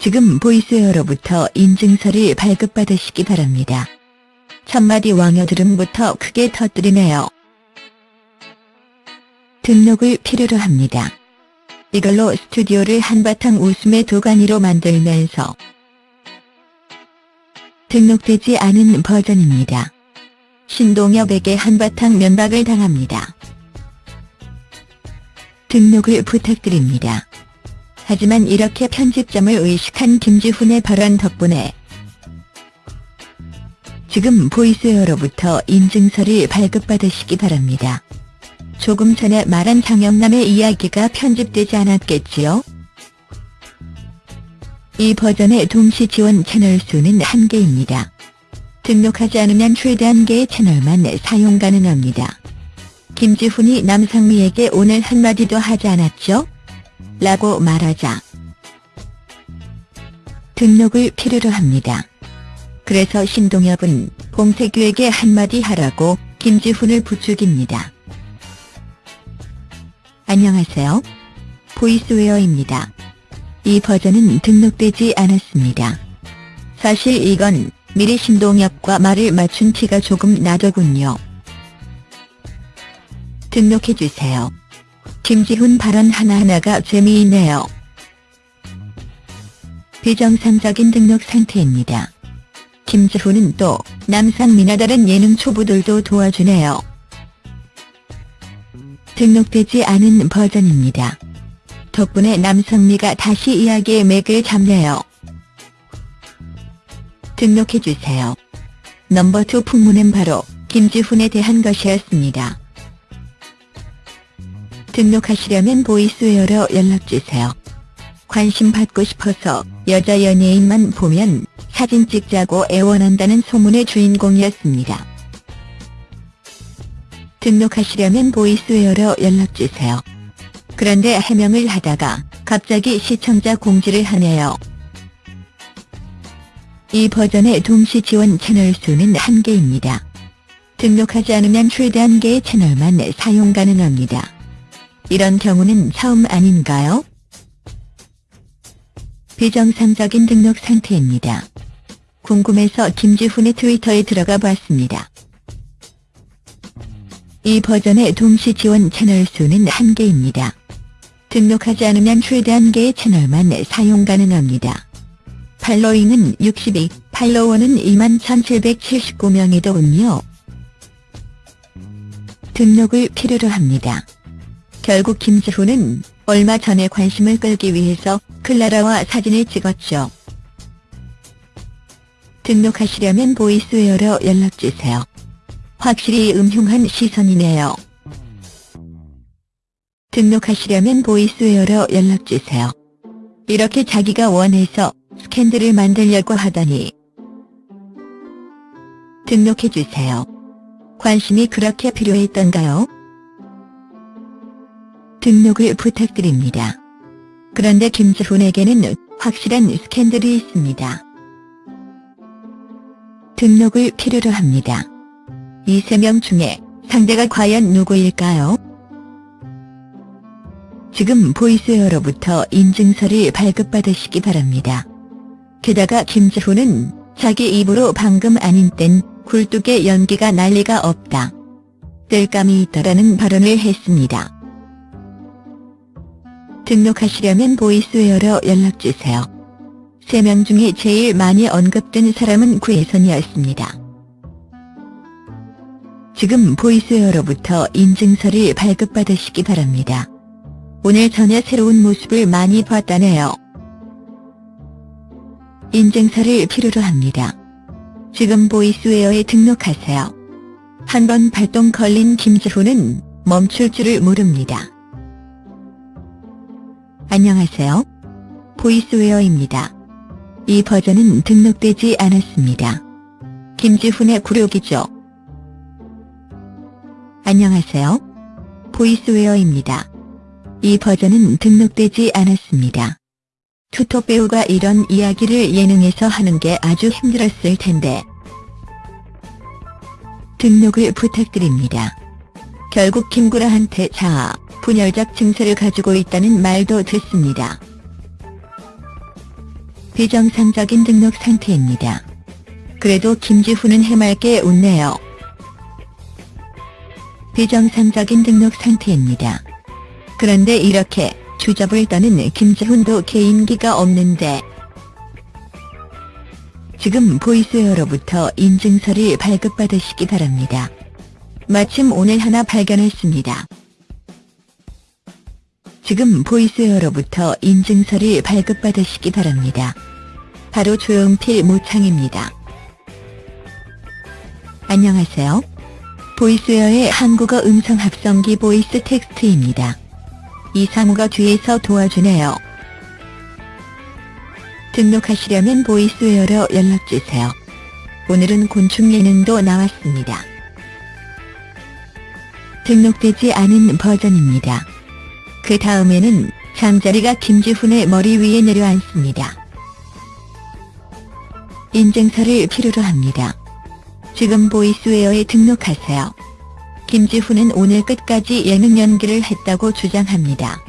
지금 보이스웨어로부터 인증서를 발급받으시기 바랍니다. 첫마디 왕여 들음부터 크게 터뜨리네요. 등록을 필요로 합니다. 이걸로 스튜디오를 한바탕 웃음의 도가니로 만들면서 등록되지 않은 버전입니다. 신동엽에게 한바탕 면박을 당합니다. 등록을 부탁드립니다. 하지만 이렇게 편집점을 의식한 김지훈의 발언 덕분에 지금 보이스웨어로부터 인증서를 발급받으시기 바랍니다. 조금 전에 말한 장영남의 이야기가 편집되지 않았겠지요? 이 버전의 동시 지원 채널 수는 한개입니다 등록하지 않으면 최대 한개의 채널만 사용 가능합니다. 김지훈이 남상미에게 오늘 한마디도 하지 않았죠? 라고 말하자 등록을 필요로 합니다. 그래서 신동엽은 봉태규에게 한마디 하라고 김지훈을 부추깁니다. 안녕하세요. 보이스웨어입니다. 이 버전은 등록되지 않았습니다. 사실 이건 미리 신동엽과 말을 맞춘 티가 조금 나더군요. 등록해주세요. 김지훈 발언 하나하나가 재미있네요. 비정상적인 등록 상태입니다. 김지훈은 또 남상미나 다른 예능 초보들도 도와주네요. 등록되지 않은 버전입니다. 덕분에 남성미가 다시 이야기의 맥을 잡네요. 등록해주세요. 넘버2 풍문은 바로 김지훈에 대한 것이었습니다. 등록하시려면 보이스웨어로 연락주세요. 관심 받고 싶어서 여자 연예인만 보면 사진 찍자고 애원한다는 소문의 주인공이었습니다. 등록하시려면 보이스웨어로 연락주세요. 그런데 해명을 하다가 갑자기 시청자 공지를 하네요. 이 버전의 동시 지원 채널 수는 한개입니다 등록하지 않으면 최대 한개의 채널만 사용 가능합니다. 이런 경우는 처음 아닌가요? 비정상적인 등록 상태입니다. 궁금해서 김지훈의 트위터에 들어가 봤습니다. 이 버전의 동시 지원 채널 수는 한개입니다 등록하지 않으면 최대 한개의 채널만 사용 가능합니다. following은 62, 팔로워는 21,779명이더군요. 등록을 필요로 합니다. 결국 김지훈은 얼마 전에 관심을 끌기 위해서 클라라와 사진을 찍었죠. 등록하시려면 보이스웨어로 연락주세요. 확실히 음흉한 시선이네요. 등록하시려면 보이스웨어로 연락주세요. 이렇게 자기가 원해서 스캔들을 만들려고 하다니. 등록해주세요. 관심이 그렇게 필요했던가요? 등록을 부탁드립니다. 그런데 김지훈에게는 확실한 스캔들이 있습니다. 등록을 필요로 합니다. 이 세 명 중에 상대가 과연 누구일까요? 지금 보이스웨어로부터 인증서를 발급받으시기 바랍니다. 게다가 김지훈은 자기 입으로 방금 아니 땐 굴뚝에 연기가 날 리가 없다. 땔감이 있다라는 발언을 했습니다. 등록하시려면 보이스웨어로 연락주세요. 3명 중에 제일 많이 언급된 사람은 구혜선이었습니다. 지금 보이스웨어로부터 인증서를 발급받으시기 바랍니다. 오늘 전에 새로운 모습을 많이 봤다네요. 인증서를 필요로 합니다. 지금 보이스웨어에 등록하세요. 한번 발동 걸린 김지훈은 멈출 줄을 모릅니다. 안녕하세요. 보이스웨어입니다. 이 버전은 등록되지 않았습니다. 김지훈의 굴욕이죠. 안녕하세요. 보이스웨어입니다. 이 버전은 등록되지 않았습니다. 투톱 배우가 이런 이야기를 예능에서 하는 게 아주 힘들었을 텐데. 등록을 부탁드립니다. 결국 김구라한테 자아, 분열적 증세를 가지고 있다는 말도 듣습니다. 비정상적인 등록 상태입니다. 그래도 김지훈은 해맑게 웃네요. 비정상적인 등록 상태입니다. 그런데 이렇게 주접을 떠는 김지훈도 개인기가 없는데 지금 보이스웨어로부터 인증서를 발급받으시기 바랍니다. 마침 오늘 하나 발견했습니다. 지금 보이스웨어로부터 인증서를 발급받으시기 바랍니다. 바로 조용필 모창입니다. 안녕하세요. 보이스웨어의 한국어 음성 합성기 보이스 텍스트입니다. 이상우가 뒤에서 도와주네요. 등록하시려면 보이스웨어로 연락주세요. 오늘은 곤충 예능도 나왔습니다. 등록되지 않은 버전입니다. 그 다음에는 잠자리가 김지훈의 머리 위에 내려앉습니다. 인증서를 필요로 합니다. 지금 보이스웨어에 등록하세요. 김지훈은 오늘 끝까지 예능 연기를 했다고 주장합니다.